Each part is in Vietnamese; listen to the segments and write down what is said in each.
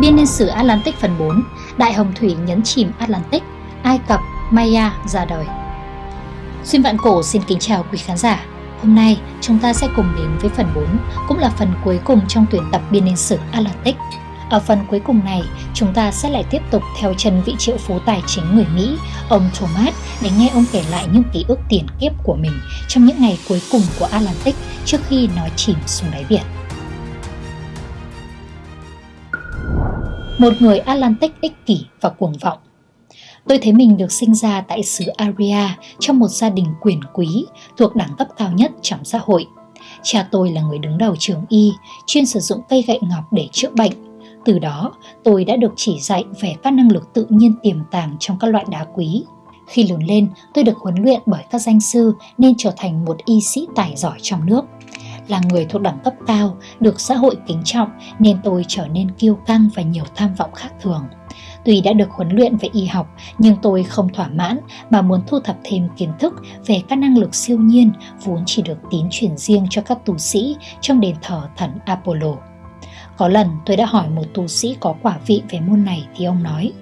Biên niên sử Atlantic phần 4 Đại hồng thủy nhấn chìm Atlantic Ai Cập, Maya ra đời. Xuyên vạn cổ xin kính chào quý khán giả. Hôm nay chúng ta sẽ cùng đến với phần 4 Cũng là phần cuối cùng trong tuyển tập biên niên sử Atlantic. Ở phần cuối cùng này, chúng ta sẽ lại tiếp tục theo chân vị triệu phú tài chính người Mỹ, ông Thomas, để nghe ông kể lại những ký ức tiền kiếp của mình trong những ngày cuối cùng của Atlantic trước khi nó chìm xuống đáy biển. Một người Atlantic ích kỷ và cuồng vọng Tôi thấy mình được sinh ra tại xứ Aria trong một gia đình quyền quý thuộc đẳng cấp cao nhất trong xã hội. Cha tôi là người đứng đầu trường y, chuyên sử dụng cây gậy ngọc để chữa bệnh từ đó, tôi đã được chỉ dạy về các năng lực tự nhiên tiềm tàng trong các loại đá quý. Khi lớn lên, tôi được huấn luyện bởi các danh sư nên trở thành một y sĩ tài giỏi trong nước. Là người thuộc đẳng cấp cao, được xã hội kính trọng nên tôi trở nên kiêu căng và nhiều tham vọng khác thường. Tuy đã được huấn luyện về y học, nhưng tôi không thỏa mãn mà muốn thu thập thêm kiến thức về các năng lực siêu nhiên vốn chỉ được tín truyền riêng cho các tu sĩ trong đền thờ thần Apollo. Có lần tôi đã hỏi một tu sĩ có quả vị về môn này thì ông nói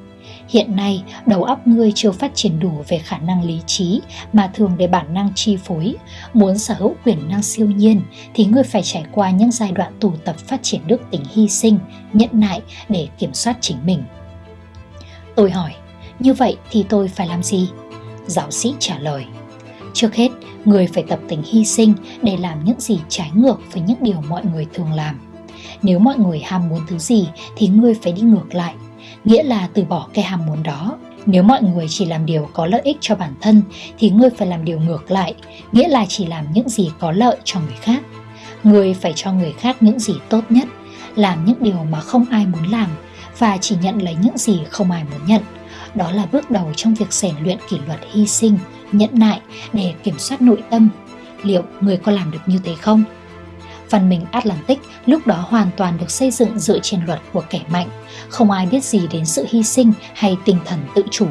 Hiện nay, đầu óc ngươi chưa phát triển đủ về khả năng lý trí mà thường để bản năng chi phối. Muốn sở hữu quyền năng siêu nhiên thì ngươi phải trải qua những giai đoạn tù tập phát triển đức tính hy sinh, nhẫn nại để kiểm soát chính mình. Tôi hỏi, như vậy thì tôi phải làm gì? Giáo sĩ trả lời, trước hết, người phải tập tính hy sinh để làm những gì trái ngược với những điều mọi người thường làm nếu mọi người ham muốn thứ gì thì ngươi phải đi ngược lại, nghĩa là từ bỏ cái ham muốn đó. Nếu mọi người chỉ làm điều có lợi ích cho bản thân thì ngươi phải làm điều ngược lại, nghĩa là chỉ làm những gì có lợi cho người khác. Ngươi phải cho người khác những gì tốt nhất, làm những điều mà không ai muốn làm và chỉ nhận lấy những gì không ai muốn nhận. Đó là bước đầu trong việc rèn luyện kỷ luật hy sinh, nhẫn nại để kiểm soát nội tâm. Liệu người có làm được như thế không? Văn minh Atlantic lúc đó hoàn toàn được xây dựng dựa trên luật của kẻ mạnh, không ai biết gì đến sự hy sinh hay tinh thần tự chủ.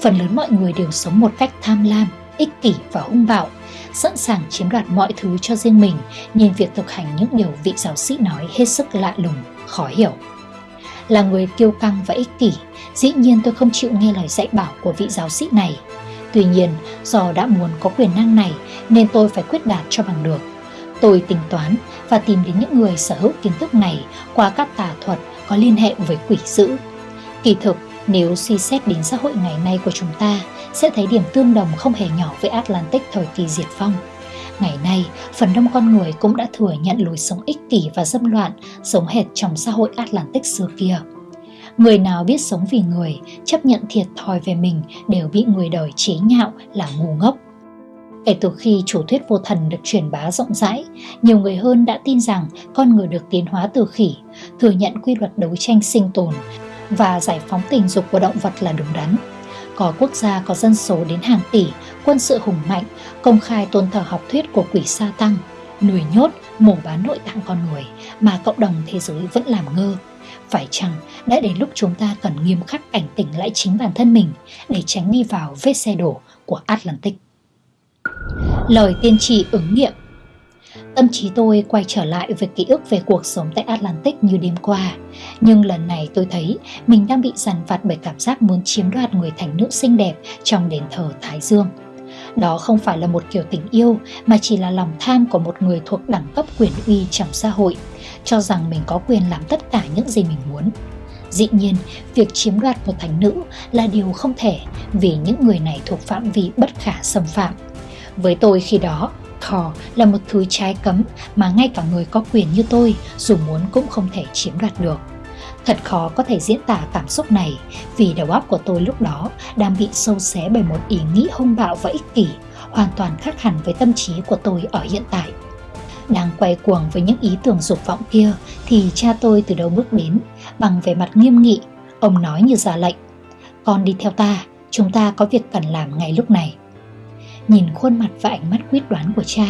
Phần lớn mọi người đều sống một cách tham lam, ích kỷ và hung bạo, sẵn sàng chiếm đoạt mọi thứ cho riêng mình nên việc thực hành những điều vị giáo sĩ nói hết sức lạ lùng, khó hiểu. Là người kiêu căng và ích kỷ, dĩ nhiên tôi không chịu nghe lời dạy bảo của vị giáo sĩ này. Tuy nhiên, do đã muốn có quyền năng này nên tôi phải quyết đạt cho bằng được. Tôi tính toán và tìm đến những người sở hữu kiến thức này qua các tà thuật có liên hệ với quỷ dữ. Kỳ thực, nếu suy xét đến xã hội ngày nay của chúng ta, sẽ thấy điểm tương đồng không hề nhỏ với Atlantic thời kỳ diệt vong. Ngày nay, phần đông con người cũng đã thừa nhận lối sống ích kỷ và dâm loạn giống hệt trong xã hội Atlantic xưa kia. Người nào biết sống vì người, chấp nhận thiệt thòi về mình đều bị người đời chế nhạo là ngu ngốc. Kể từ khi chủ thuyết vô thần được truyền bá rộng rãi, nhiều người hơn đã tin rằng con người được tiến hóa từ khỉ, thừa nhận quy luật đấu tranh sinh tồn và giải phóng tình dục của động vật là đúng đắn. Có quốc gia có dân số đến hàng tỷ, quân sự hùng mạnh, công khai tôn thờ học thuyết của quỷ sa tăng, nuôi nhốt, mổ bán nội tạng con người mà cộng đồng thế giới vẫn làm ngơ. Phải chăng đã đến lúc chúng ta cần nghiêm khắc cảnh tỉnh lại chính bản thân mình để tránh đi vào vết xe đổ của Atlantic. Lời tiên tri ứng nghiệm. Tâm trí tôi quay trở lại với ký ức về cuộc sống tại Atlantic như đêm qua. Nhưng lần này tôi thấy mình đang bị dằn vặt bởi cảm giác muốn chiếm đoạt người thành nữ xinh đẹp trong đền thờ Thái Dương. Đó không phải là một kiểu tình yêu mà chỉ là lòng tham của một người thuộc đẳng cấp quyền uy trong xã hội Cho rằng mình có quyền làm tất cả những gì mình muốn. Dĩ nhiên, việc chiếm đoạt một thành nữ là điều không thể vì những người này thuộc phạm vi bất khả xâm phạm với tôi khi đó, Thor là một thứ trái cấm mà ngay cả người có quyền như tôi dù muốn cũng không thể chiếm đoạt được. Thật khó có thể diễn tả cảm xúc này vì đầu óc của tôi lúc đó đang bị sâu xé bởi một ý nghĩ hung bạo và ích kỷ, hoàn toàn khác hẳn với tâm trí của tôi ở hiện tại. Đang quay cuồng với những ý tưởng dục vọng kia thì cha tôi từ đâu bước đến, bằng vẻ mặt nghiêm nghị, ông nói như ra lệnh. Con đi theo ta, chúng ta có việc cần làm ngay lúc này. Nhìn khuôn mặt và ánh mắt quyết đoán của cha,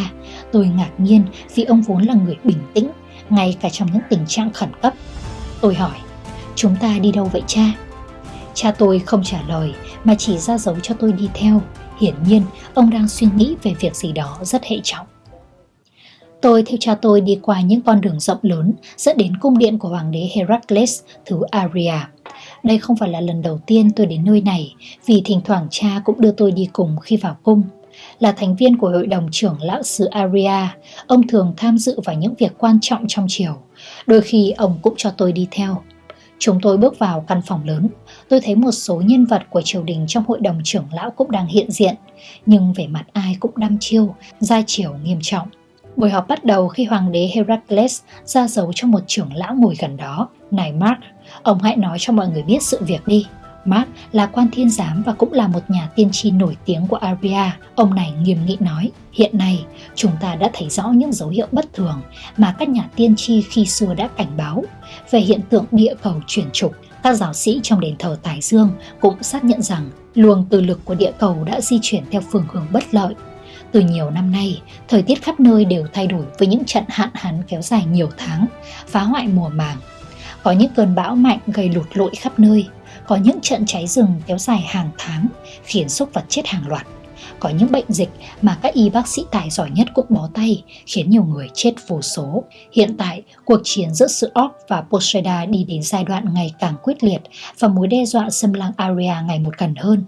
tôi ngạc nhiên vì ông vốn là người bình tĩnh, ngay cả trong những tình trạng khẩn cấp. Tôi hỏi, chúng ta đi đâu vậy cha? Cha tôi không trả lời mà chỉ ra dấu cho tôi đi theo. Hiển nhiên, ông đang suy nghĩ về việc gì đó rất hệ trọng. Tôi theo cha tôi đi qua những con đường rộng lớn dẫn đến cung điện của hoàng đế Heracles thứ Aria. Đây không phải là lần đầu tiên tôi đến nơi này vì thỉnh thoảng cha cũng đưa tôi đi cùng khi vào cung. Là thành viên của hội đồng trưởng lão xứ Aria, ông thường tham dự vào những việc quan trọng trong triều. Đôi khi ông cũng cho tôi đi theo. Chúng tôi bước vào căn phòng lớn, tôi thấy một số nhân vật của triều đình trong hội đồng trưởng lão cũng đang hiện diện, nhưng vẻ mặt ai cũng đăm chiêu, gia chiều nghiêm trọng. Buổi họp bắt đầu khi hoàng đế Heracles ra dấu cho một trưởng lão ngồi gần đó. Này Mark, ông hãy nói cho mọi người biết sự việc đi. Mark là quan thiên giám và cũng là một nhà tiên tri nổi tiếng của Arabia. Ông này nghiêm nghị nói, hiện nay chúng ta đã thấy rõ những dấu hiệu bất thường mà các nhà tiên tri khi xưa đã cảnh báo về hiện tượng địa cầu chuyển trục. Các giáo sĩ trong đền thờ Tài Dương cũng xác nhận rằng luồng từ lực của địa cầu đã di chuyển theo phương hướng bất lợi từ nhiều năm nay, thời tiết khắp nơi đều thay đổi với những trận hạn hán kéo dài nhiều tháng, phá hoại mùa màng. Có những cơn bão mạnh gây lụt lội khắp nơi, có những trận cháy rừng kéo dài hàng tháng, khiến súc vật chết hàng loạt. Có những bệnh dịch mà các y bác sĩ tài giỏi nhất cũng bó tay, khiến nhiều người chết vô số. Hiện tại, cuộc chiến giữa sự Orc và Poseida đi đến giai đoạn ngày càng quyết liệt và mối đe dọa xâm lăng Aria ngày một gần hơn.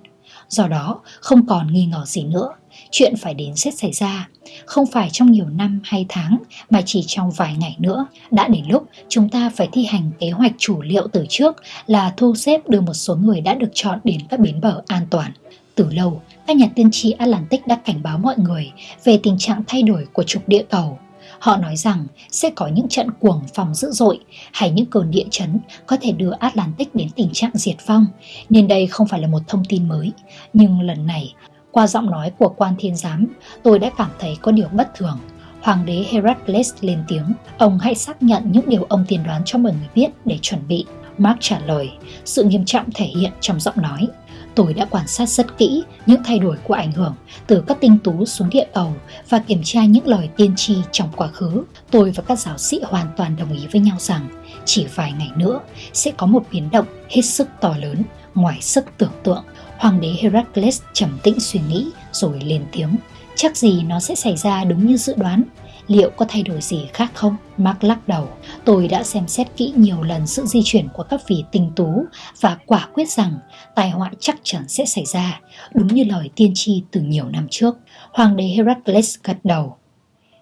Do đó, không còn nghi ngờ gì nữa, chuyện phải đến sẽ xảy ra, không phải trong nhiều năm hay tháng mà chỉ trong vài ngày nữa. Đã đến lúc chúng ta phải thi hành kế hoạch chủ liệu từ trước là thu xếp đưa một số người đã được chọn đến các bến bờ an toàn. Từ lâu, các nhà tiên tri Atlantic đã cảnh báo mọi người về tình trạng thay đổi của trục địa cầu. Họ nói rằng sẽ có những trận cuồng phong dữ dội hay những cơn địa chấn có thể đưa Atlantic đến tình trạng diệt vong, nên đây không phải là một thông tin mới. Nhưng lần này, qua giọng nói của quan thiên giám, tôi đã cảm thấy có điều bất thường. Hoàng đế Heracles lên tiếng, ông hãy xác nhận những điều ông tiên đoán cho mọi người biết để chuẩn bị. Mark trả lời, sự nghiêm trọng thể hiện trong giọng nói. Tôi đã quan sát rất kỹ những thay đổi của ảnh hưởng từ các tinh tú xuống địa cầu và kiểm tra những lời tiên tri trong quá khứ. Tôi và các giáo sĩ hoàn toàn đồng ý với nhau rằng chỉ vài ngày nữa sẽ có một biến động hết sức to lớn ngoài sức tưởng tượng Hoàng đế Heracles trầm tĩnh suy nghĩ rồi lên tiếng. Chắc gì nó sẽ xảy ra đúng như dự đoán. Liệu có thay đổi gì khác không? Mark lắc đầu. Tôi đã xem xét kỹ nhiều lần sự di chuyển của các vị tinh tú và quả quyết rằng tai họa chắc chắn sẽ xảy ra, đúng như lời tiên tri từ nhiều năm trước. Hoàng đế Heracles gật đầu.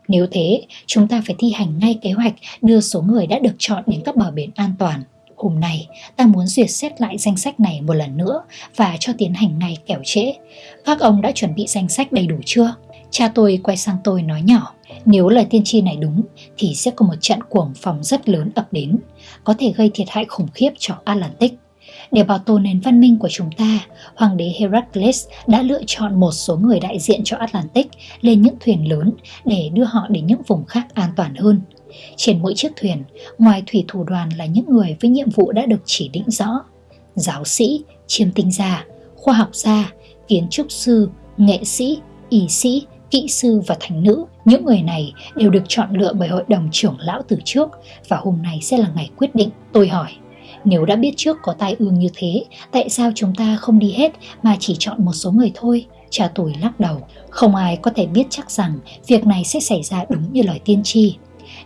Nếu thế, chúng ta phải thi hành ngay kế hoạch đưa số người đã được chọn đến các bờ biển an toàn. Hôm nay, ta muốn duyệt xét lại danh sách này một lần nữa và cho tiến hành ngay kẻo trễ. Các ông đã chuẩn bị danh sách đầy đủ chưa? Cha tôi quay sang tôi nói nhỏ, nếu lời tiên tri này đúng thì sẽ có một trận cuồng phong rất lớn ập đến, có thể gây thiệt hại khủng khiếp cho Atlantic. Để bảo tồn nền văn minh của chúng ta, Hoàng đế Heracles đã lựa chọn một số người đại diện cho Atlantic lên những thuyền lớn để đưa họ đến những vùng khác an toàn hơn. Trên mỗi chiếc thuyền, ngoài thủy thủ đoàn là những người với nhiệm vụ đã được chỉ định rõ. Giáo sĩ, chiêm tinh gia, khoa học gia, kiến trúc sư, nghệ sĩ, y sĩ, kỹ sư và thành nữ. Những người này đều được chọn lựa bởi hội đồng trưởng lão từ trước và hôm nay sẽ là ngày quyết định. Tôi hỏi, nếu đã biết trước có tai ương như thế, tại sao chúng ta không đi hết mà chỉ chọn một số người thôi? Cha tôi lắc đầu, không ai có thể biết chắc rằng việc này sẽ xảy ra đúng như lời tiên tri.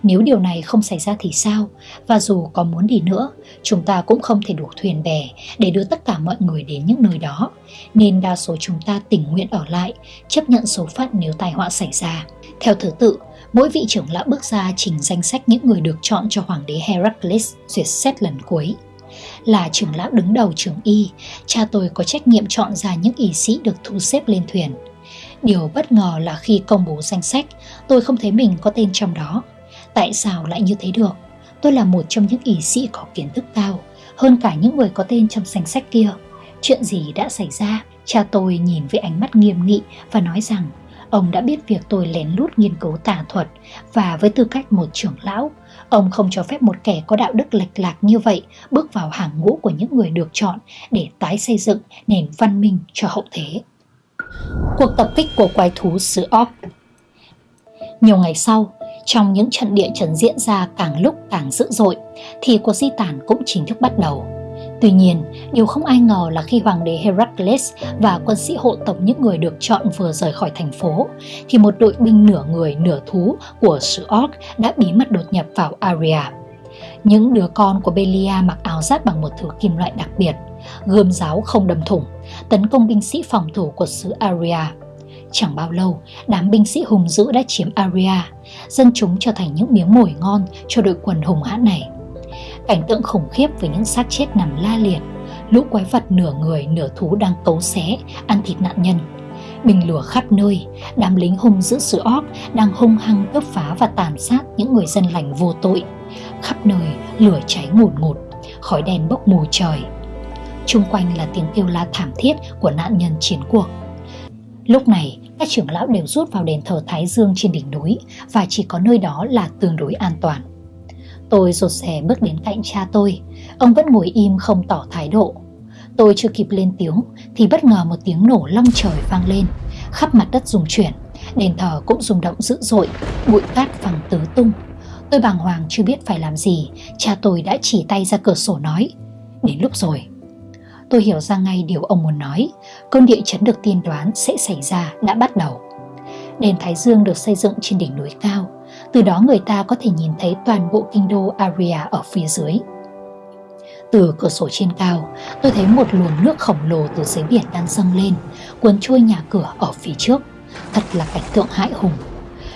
Nếu điều này không xảy ra thì sao? Và dù có muốn đi nữa, chúng ta cũng không thể đủ thuyền bè để đưa tất cả mọi người đến những nơi đó. Nên đa số chúng ta tình nguyện ở lại, chấp nhận số phận nếu tai họa xảy ra. Theo thứ tự, mỗi vị trưởng lão bước ra trình danh sách những người được chọn cho Hoàng đế Heracles duyệt xét lần cuối. Là trưởng lão đứng đầu trường y, cha tôi có trách nhiệm chọn ra những y sĩ được thu xếp lên thuyền. Điều bất ngờ là khi công bố danh sách, tôi không thấy mình có tên trong đó. Tại sao lại như thế được? Tôi là một trong những ý sĩ có kiến thức cao, hơn cả những người có tên trong danh sách kia. Chuyện gì đã xảy ra? Cha tôi nhìn với ánh mắt nghiêm nghị và nói rằng ông đã biết việc tôi lén lút nghiên cứu tà thuật và với tư cách một trưởng lão, ông không cho phép một kẻ có đạo đức lệch lạc như vậy bước vào hàng ngũ của những người được chọn để tái xây dựng nền văn minh cho hậu thế. Cuộc tập kích của quái thú xứ Orc Nhiều ngày sau, trong những trận địa chấn diễn ra càng lúc càng dữ dội, thì cuộc di tản cũng chính thức bắt đầu. Tuy nhiên, điều không ai ngờ là khi hoàng đế Heracles và quân sĩ hộ tống những người được chọn vừa rời khỏi thành phố, thì một đội binh nửa người nửa thú của sứ Orc đã bí mật đột nhập vào Aria. Những đứa con của Belia mặc áo giáp bằng một thứ kim loại đặc biệt, gươm giáo không đâm thủng, tấn công binh sĩ phòng thủ của xứ Aria. Chẳng bao lâu, đám binh sĩ hùng dữ đã chiếm Aria, dân chúng trở thành những miếng mồi ngon cho đội quân hùng hãn này. Cảnh tượng khủng khiếp với những xác chết nằm la liệt, lũ quái vật nửa người nửa thú đang cấu xé, ăn thịt nạn nhân. Bình lửa khắp nơi, đám lính hung dữ sữa óc đang hung hăng cướp phá và tàn sát những người dân lành vô tội. Khắp nơi lửa cháy ngùn ngụt, khói đen bốc mù trời. Trung quanh là tiếng kêu la thảm thiết của nạn nhân chiến cuộc. Lúc này, các trưởng lão đều rút vào đền thờ Thái Dương trên đỉnh núi và chỉ có nơi đó là tương đối an toàn. Tôi rột rè bước đến cạnh cha tôi, ông vẫn ngồi im không tỏ thái độ. Tôi chưa kịp lên tiếng thì bất ngờ một tiếng nổ long trời vang lên, khắp mặt đất rung chuyển, đền thờ cũng rung động dữ dội, bụi cát phẳng tứ tung. Tôi bàng hoàng chưa biết phải làm gì, cha tôi đã chỉ tay ra cửa sổ nói, đến lúc rồi. Tôi hiểu ra ngay điều ông muốn nói, cơn địa chấn được tiên đoán sẽ xảy ra đã bắt đầu. Đền Thái Dương được xây dựng trên đỉnh núi cao, từ đó người ta có thể nhìn thấy toàn bộ kinh đô Aria ở phía dưới. Từ cửa sổ trên cao, tôi thấy một luồng nước khổng lồ từ dưới biển đang dâng lên, cuốn trôi nhà cửa ở phía trước. Thật là cảnh tượng hại hùng.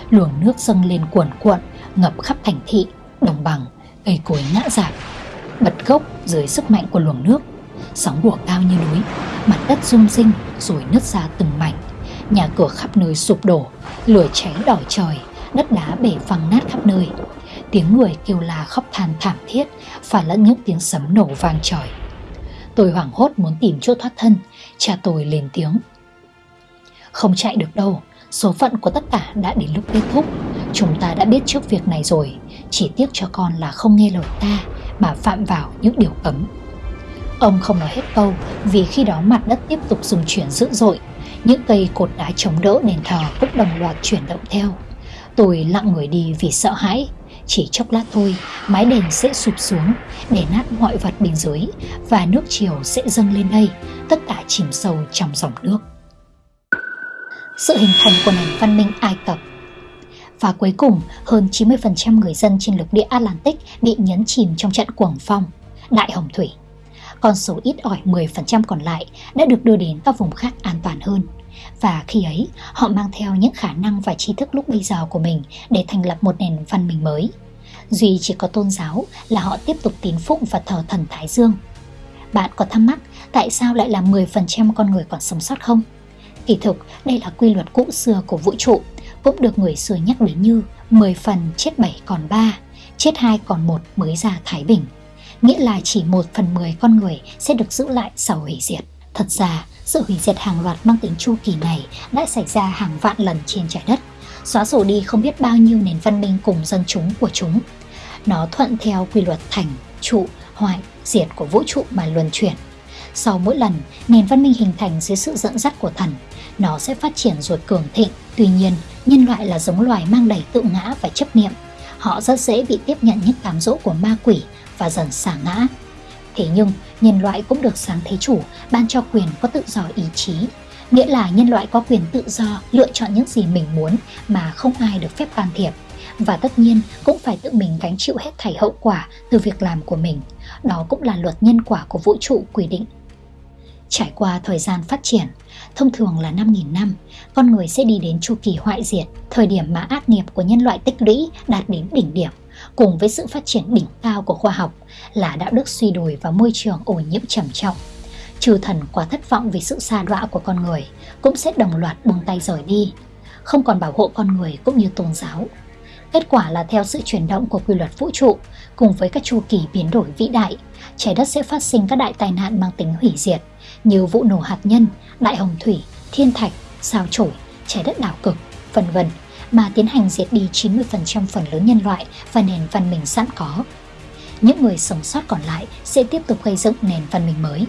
Luồng nước dâng lên cuồn cuộn, ngập khắp thành thị, đồng bằng, cây cối ngã rạp. Bật gốc dưới sức mạnh của luồng nước, sóng bùa cao như núi, mặt đất rung rinh rồi nứt ra từng mảnh. Nhà cửa khắp nơi sụp đổ, lửa cháy đỏ trời, đất đá bể văng nát khắp nơi. Tiếng người kêu la khóc than thảm thiết, phải lẫn những tiếng sấm nổ vang trời. Tôi hoảng hốt muốn tìm chỗ thoát thân, cha tôi lên tiếng. Không chạy được đâu, số phận của tất cả đã đến lúc kết thúc. Chúng ta đã biết trước việc này rồi, chỉ tiếc cho con là không nghe lời ta mà phạm vào những điều cấm. Ông không nói hết câu vì khi đó mặt đất tiếp tục dùng chuyển dữ dội. Những cây cột đá chống đỡ nền thờ cũng đồng loạt chuyển động theo. Tôi lặng người đi vì sợ hãi. Chỉ chốc lát thôi, mái đền sẽ sụp xuống, để nát mọi vật bên dưới và nước chiều sẽ dâng lên đây, tất cả chìm sâu trong dòng nước. Sự hình thành của nền văn minh Ai Cập và cuối cùng, hơn 90% người dân trên lục địa Atlantic bị nhấn chìm trong trận cuồng phong, đại hồng thủy. Con số ít ỏi 10% còn lại đã được đưa đến các vùng khác an toàn hơn – và khi ấy họ mang theo những khả năng và tri thức lúc bây giờ của mình để thành lập một nền văn minh mới. Duy chỉ có tôn giáo là họ tiếp tục tín phụng và thờ thần Thái Dương. Bạn có thắc mắc tại sao lại là 10% con người còn sống sót không? Kỳ thực, đây là quy luật cũ xưa của vũ trụ, cũng được người xưa nhắc đến như 10 phần chết 7 còn 3, chết 2 còn 1 mới ra Thái Bình. Nghĩa là chỉ 1 phần 10 con người sẽ được giữ lại sau hủy diệt. Thật ra, sự hủy diệt hàng loạt mang tính chu kỳ này đã xảy ra hàng vạn lần trên trái đất, xóa sổ đi không biết bao nhiêu nền văn minh cùng dân chúng của chúng. Nó thuận theo quy luật thành, trụ, hoại, diệt của vũ trụ mà luân chuyển. Sau mỗi lần, nền văn minh hình thành dưới sự dẫn dắt của thần, nó sẽ phát triển rồi cường thịnh. Tuy nhiên, nhân loại là giống loài mang đầy tự ngã và chấp niệm. Họ rất dễ bị tiếp nhận những cám dỗ của ma quỷ và dần xả ngã. Thế nhưng, nhân loại cũng được sáng thế chủ ban cho quyền có tự do ý chí, nghĩa là nhân loại có quyền tự do lựa chọn những gì mình muốn mà không ai được phép can thiệp. Và tất nhiên cũng phải tự mình gánh chịu hết thảy hậu quả từ việc làm của mình. Đó cũng là luật nhân quả của vũ trụ quy định. Trải qua thời gian phát triển, thông thường là 5.000 năm, con người sẽ đi đến chu kỳ hoại diệt, thời điểm mà ác nghiệp của nhân loại tích lũy đạt đến đỉnh điểm cùng với sự phát triển đỉnh cao của khoa học là đạo đức suy đồi và môi trường ô nhiễm trầm trọng. Chư thần quá thất vọng vì sự xa đọa của con người cũng sẽ đồng loạt buông tay rời đi, không còn bảo hộ con người cũng như tôn giáo. Kết quả là theo sự chuyển động của quy luật vũ trụ cùng với các chu kỳ biến đổi vĩ đại, trái đất sẽ phát sinh các đại tai nạn mang tính hủy diệt như vụ nổ hạt nhân, đại hồng thủy, thiên thạch, sao chổi, trái đất đảo cực, vân vân mà tiến hành diệt đi 90% phần lớn nhân loại và nền văn minh sẵn có. Những người sống sót còn lại sẽ tiếp tục gây dựng nền văn minh mới.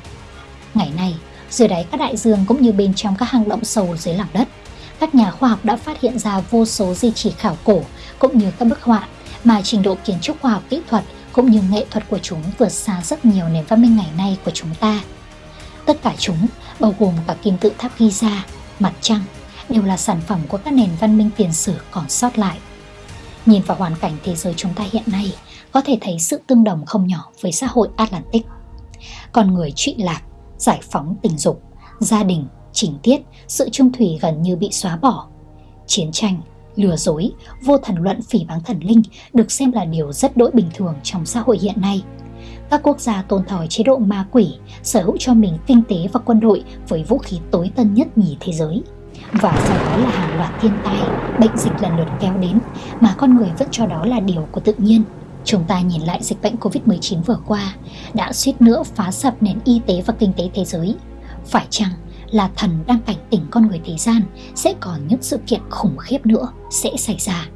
Ngày nay, dưới đáy các đại dương cũng như bên trong các hang động sâu dưới lòng đất, các nhà khoa học đã phát hiện ra vô số di chỉ khảo cổ cũng như các bức họa mà trình độ kiến trúc khoa học kỹ thuật cũng như nghệ thuật của chúng vượt xa rất nhiều nền văn minh ngày nay của chúng ta. Tất cả chúng, bao gồm cả kim tự tháp Giza, mặt trăng, đều là sản phẩm của các nền văn minh tiền sử còn sót lại. Nhìn vào hoàn cảnh thế giới chúng ta hiện nay, có thể thấy sự tương đồng không nhỏ với xã hội Atlantic. Con người trụy lạc, giải phóng tình dục, gia đình, trình tiết, sự trung thủy gần như bị xóa bỏ. Chiến tranh, lừa dối, vô thần luận phỉ báng thần linh được xem là điều rất đỗi bình thường trong xã hội hiện nay. Các quốc gia tôn thờ chế độ ma quỷ, sở hữu cho mình kinh tế và quân đội với vũ khí tối tân nhất nhì thế giới. Và sau đó là hàng loạt thiên tai, bệnh dịch lần lượt kéo đến mà con người vẫn cho đó là điều của tự nhiên. Chúng ta nhìn lại dịch bệnh Covid-19 vừa qua đã suýt nữa phá sập nền y tế và kinh tế thế giới. Phải chăng là thần đang cảnh tỉnh con người thế gian sẽ còn những sự kiện khủng khiếp nữa sẽ xảy ra.